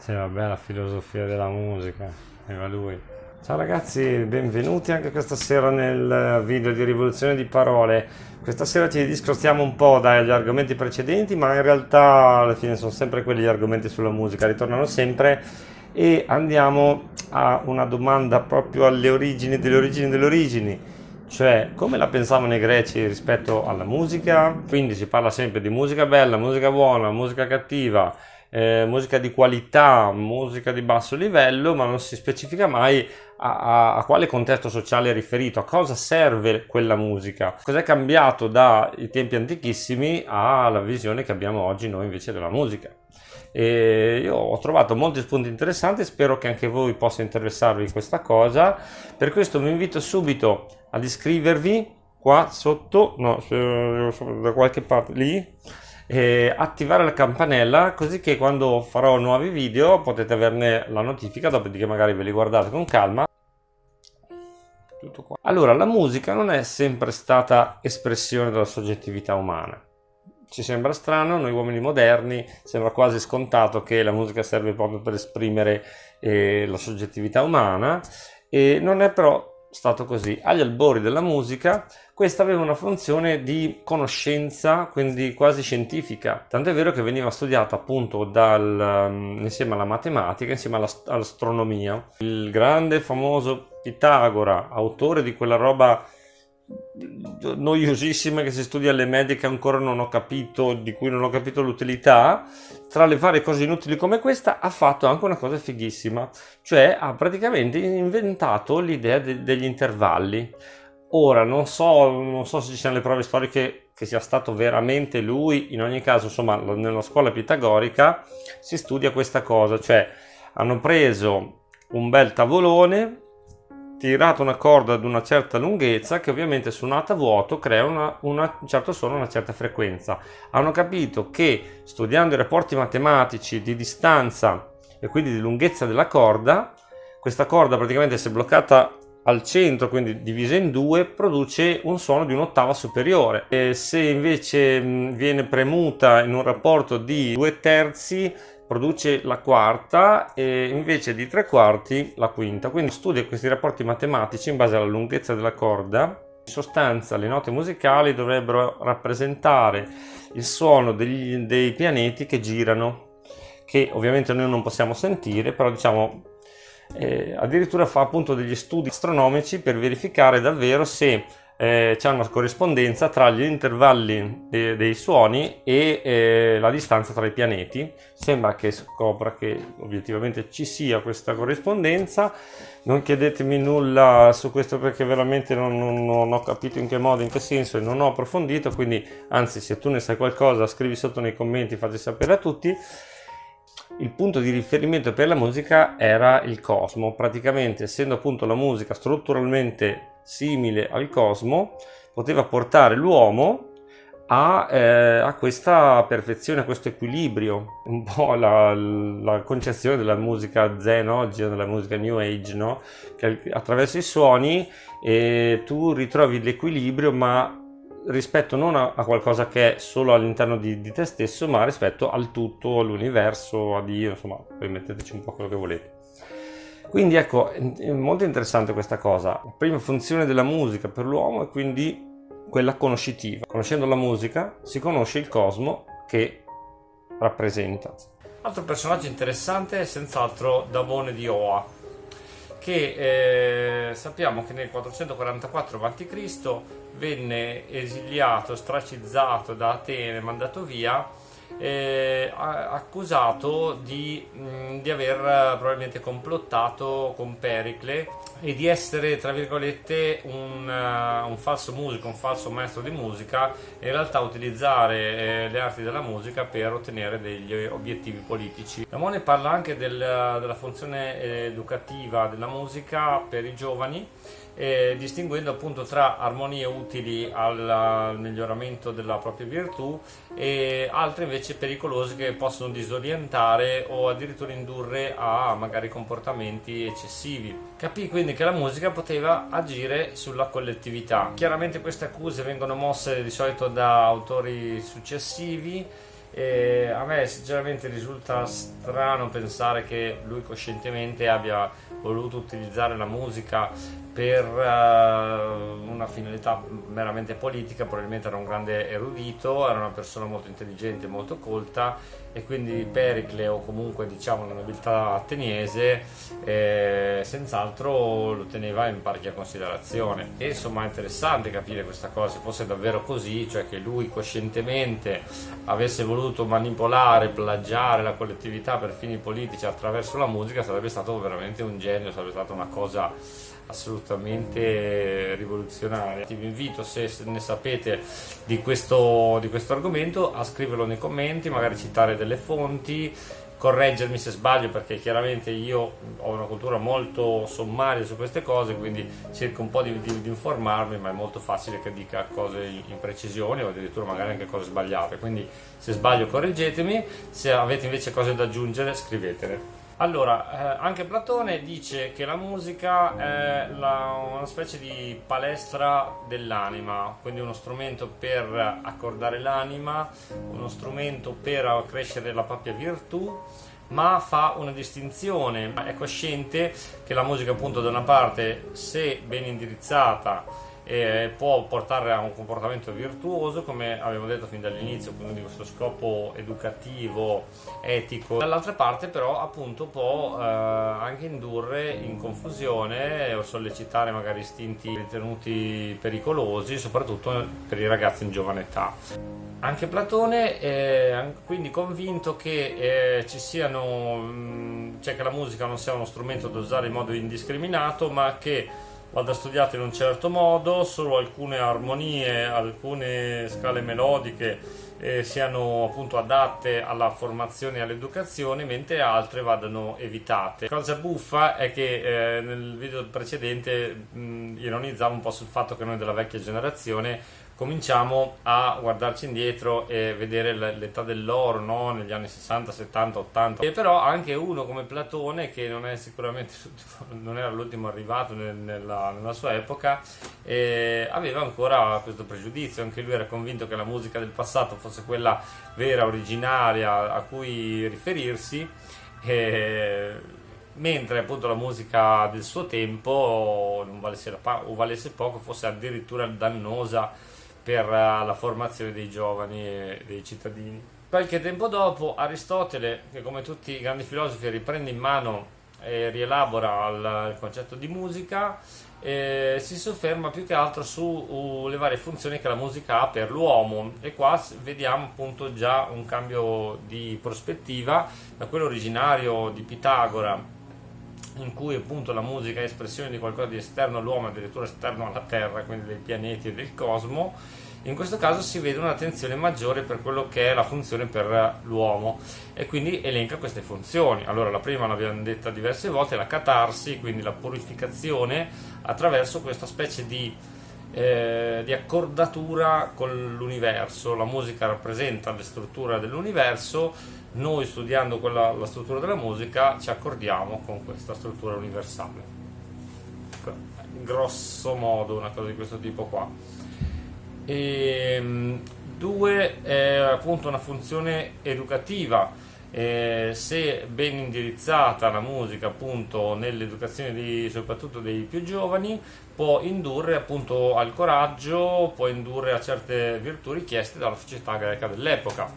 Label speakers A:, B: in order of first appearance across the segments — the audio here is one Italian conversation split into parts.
A: Sì, vabbè, la filosofia della musica, aveva lui. Ciao ragazzi, benvenuti anche questa sera nel video di Rivoluzione di Parole. Questa sera ci discostiamo un po' dagli argomenti precedenti, ma in realtà alla fine sono sempre quelli gli argomenti sulla musica, ritornano sempre e andiamo a una domanda proprio alle origini delle origini delle origini, cioè come la pensavano i greci rispetto alla musica? Quindi si parla sempre di musica bella, musica buona, musica cattiva, eh, musica di qualità, musica di basso livello, ma non si specifica mai a, a, a, quale contesto sociale è riferito, a cosa serve quella musica, cos'è cambiato dai tempi antichissimi alla visione che abbiamo oggi noi invece della musica. E io ho trovato molti spunti interessanti, spero che anche voi possa interessarvi questa cosa. Per questo vi invito subito ad iscrivervi qua sotto, no, da qualche parte lì e attivare la campanella così che quando farò nuovi video potete averne la notifica dopodiché magari ve li guardate con calma. Allora la musica non è sempre stata espressione della soggettività umana. Ci sembra strano, noi uomini moderni sembra quasi scontato che la musica serve proprio per esprimere eh, la soggettività umana e non è però stato così. Agli albori della musica questa aveva una funzione di conoscenza, quindi quasi scientifica. Tanto è vero che veniva studiata appunto dal, um, insieme alla matematica, insieme all'astronomia. Il grande famoso Pitagora, autore di quella roba noiosissima che si studia alle medie che ancora non ho capito, di cui non ho capito l'utilità, tra le varie cose inutili come questa ha fatto anche una cosa fighissima, cioè ha praticamente inventato l'idea de degli intervalli. Ora non so, non so se ci siano le prove storiche che sia stato veramente lui, in ogni caso insomma nella scuola pitagorica si studia questa cosa, cioè hanno preso un bel tavolone tirato una corda ad una certa lunghezza che ovviamente suonata a vuoto crea una, una, un certo suono una certa frequenza. Hanno capito che studiando i rapporti matematici di distanza e quindi di lunghezza della corda, questa corda praticamente se bloccata al centro, quindi divisa in due, produce un suono di un'ottava superiore. E se invece viene premuta in un rapporto di due terzi, produce la quarta e invece di tre quarti la quinta. Quindi studia questi rapporti matematici in base alla lunghezza della corda. In sostanza le note musicali dovrebbero rappresentare il suono degli, dei pianeti che girano, che ovviamente noi non possiamo sentire, però diciamo eh, addirittura fa appunto degli studi astronomici per verificare davvero se eh, c'è una corrispondenza tra gli intervalli de dei suoni e eh, la distanza tra i pianeti. Sembra che scopra che obiettivamente ci sia questa corrispondenza. Non chiedetemi nulla su questo perché veramente non, non, non ho capito in che modo, in che senso e non ho approfondito, quindi anzi se tu ne sai qualcosa scrivi sotto nei commenti, fate sapere a tutti il punto di riferimento per la musica era il cosmo, praticamente essendo appunto la musica strutturalmente simile al cosmo, poteva portare l'uomo a, eh, a, questa perfezione, a questo equilibrio, un po' la, la concezione della musica zen oggi, della musica new age, no? che attraverso i suoni eh, tu ritrovi l'equilibrio ma rispetto non a, a, qualcosa che è solo all'interno di, di te stesso ma rispetto al tutto, all'universo, a Dio, insomma, poi metteteci un po' quello che volete. Quindi ecco, è molto interessante questa cosa. La prima funzione della musica per l'uomo è quindi quella conoscitiva. Conoscendo la musica si conosce il cosmo che rappresenta. Altro personaggio interessante è senz'altro Damone di Oa, che eh, sappiamo che nel 444 a.C. venne esiliato, stracizzato da Atene, mandato via eh, accusato di, mh, di, aver probabilmente complottato con Pericle e di essere tra virgolette un, uh, un, falso musico, un falso maestro di musica e in realtà utilizzare eh, le arti della musica per ottenere degli obiettivi politici. Lamone parla anche del, della funzione educativa della musica per i giovani eh, distinguendo appunto tra armonie utili al, al, miglioramento della propria virtù e altre invece pericolose che possono disorientare o addirittura indurre a magari comportamenti eccessivi. Capì quindi che la musica poteva agire sulla collettività. Chiaramente queste accuse vengono mosse di solito da autori successivi E a me sinceramente risulta strano pensare che lui coscientemente abbia voluto utilizzare la musica per uh, una finalità meramente politica, probabilmente era un grande erudito, era una persona molto intelligente, molto colta e quindi Pericle o comunque diciamo la nobiltà ateniese eh, senz'altro lo teneva in parecchia considerazione. E insomma è interessante capire questa cosa, se fosse davvero così, cioè che lui coscientemente avesse voluto manipolare, plagiare la collettività per fini politici attraverso la musica sarebbe stato veramente un genio, sarebbe stata una cosa assolutamente rivoluzionaria. Vi invito, se ne sapete di questo, di questo argomento, a scriverlo nei commenti, magari citare delle fonti, correggermi se sbaglio perché chiaramente io ho una cultura molto sommaria su queste cose quindi cerco un po' di, di, di informarmi ma è molto facile che dica cose imprecisioni o addirittura magari anche cose sbagliate quindi se sbaglio correggetemi se avete invece cose da aggiungere scrivetele allora, eh, anche Platone dice che la musica è la, una specie di palestra dell'anima, quindi uno strumento per accordare l'anima, uno strumento per accrescere la propria virtù, ma fa una distinzione, è cosciente che la musica appunto da una parte, se ben indirizzata, e può portare a un comportamento virtuoso come abbiamo detto fin dall'inizio quindi questo scopo educativo etico. Dall'altra parte però appunto può eh, anche indurre in confusione o sollecitare magari istinti ritenuti pericolosi soprattutto per i ragazzi in giovane età. Anche Platone è quindi convinto che eh, siano mm, cioè che la musica non sia uno strumento da usare in modo indiscriminato ma che vada studiato in un certo modo, solo alcune armonie, alcune scale melodiche eh, siano appunto adatte alla formazione e all'educazione, mentre altre vadano evitate. Cosa buffa è che eh, nel video precedente mh, ironizzavo un po' sul fatto che noi della vecchia generazione cominciamo a guardarci indietro e vedere l'età dell'oro no? negli anni 60, 70, 80 e però anche uno come Platone che non è sicuramente non era l'ultimo arrivato nel, nella, nella, sua epoca eh, aveva ancora questo pregiudizio. Anche lui era convinto che la musica del passato fosse quella vera, originaria a cui riferirsi. Eh, mentre appunto la musica del suo tempo non valesse, o valesse poco fosse addirittura dannosa per eh, la formazione dei giovani e dei cittadini. Qualche tempo dopo Aristotele, che come tutti i grandi filosofi riprende in mano e rielabora il, concetto di musica, eh, si sofferma più che altro sulle varie funzioni che la musica ha per l'uomo e qua vediamo appunto già un cambio di prospettiva da quello originario di Pitagora in cui appunto la musica è espressione di qualcosa di esterno all'uomo, addirittura esterno alla Terra, quindi dei pianeti e del cosmo, in questo caso si vede un'attenzione maggiore per quello che è la funzione per l'uomo e quindi elenca queste funzioni. Allora la prima l'abbiamo detta diverse volte, la catarsi, quindi la purificazione attraverso questa specie di, eh, di accordatura con l'universo. La musica rappresenta la struttura dell'universo, noi studiando quella, la struttura della musica ci accordiamo con questa struttura universale. Grosso modo una cosa di questo tipo qua. E, ehm, due è appunto una funzione educativa. Eh, se ben indirizzata la musica appunto nell'educazione di, soprattutto dei più giovani può indurre appunto al coraggio può indurre a certe virtù richieste dalla società greca dell'epoca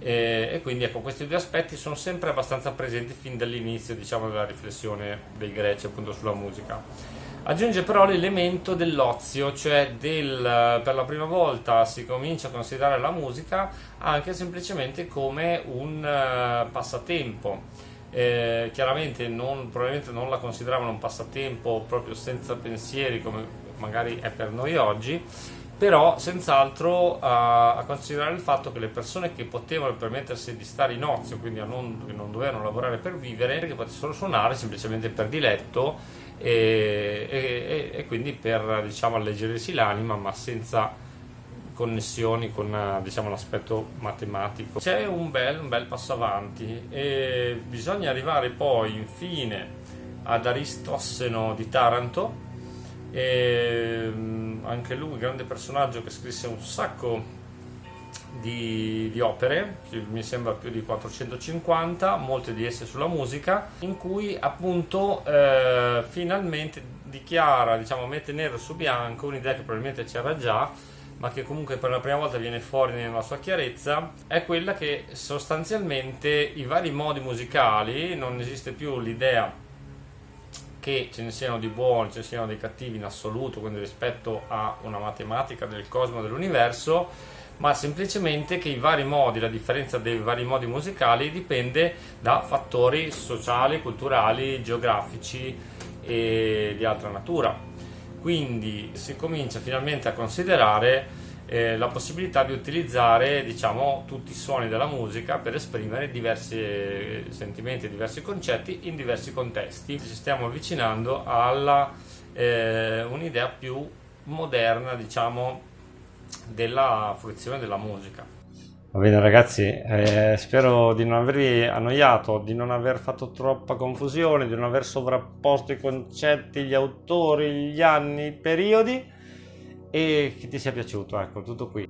A: eh, e quindi ecco questi due aspetti sono sempre abbastanza presenti fin dall'inizio diciamo della riflessione dei greci appunto sulla musica Aggiunge però l'elemento dell'ozio, cioè del, per la prima volta si comincia a considerare la musica anche semplicemente come un uh, passatempo. Eh, chiaramente non, probabilmente non la consideravano un passatempo proprio senza pensieri come magari è per noi oggi, però senz'altro uh, a considerare il fatto che le persone che potevano permettersi di stare in ozio, quindi non, che non dovevano lavorare per vivere, che potessero suonare semplicemente per diletto e, e, e quindi per diciamo, alleggerirsi l'anima ma senza connessioni con diciamo, l'aspetto matematico. C'è un bel, un bel passo avanti e bisogna arrivare poi infine ad Aristosseno di Taranto, e, anche lui grande personaggio che scrisse un sacco di, di, opere, mi sembra più di 450, molte di esse sulla musica, in cui appunto eh, finalmente dichiara, diciamo, mette nero su bianco un'idea che probabilmente c'era già, ma che comunque per la prima volta viene fuori nella sua chiarezza, è quella che sostanzialmente i vari modi musicali, non esiste più l'idea che ce ne siano di buoni, ce ne siano dei cattivi in assoluto, quindi rispetto a una matematica del cosmo dell'universo, ma semplicemente che i vari modi, la differenza dei vari modi musicali dipende da fattori sociali, culturali, geografici e di altra natura. Quindi si comincia finalmente a considerare eh, la possibilità di utilizzare diciamo, tutti i suoni della musica per esprimere diversi sentimenti, diversi concetti in diversi contesti. Ci stiamo avvicinando a eh, un'idea più moderna, diciamo, della fruizione della musica.
B: Va bene ragazzi, eh, spero di non avervi annoiato, di non aver fatto troppa confusione, di non aver sovrapposto i concetti, gli autori, gli anni, i periodi e che ti sia piaciuto, ecco, tutto qui.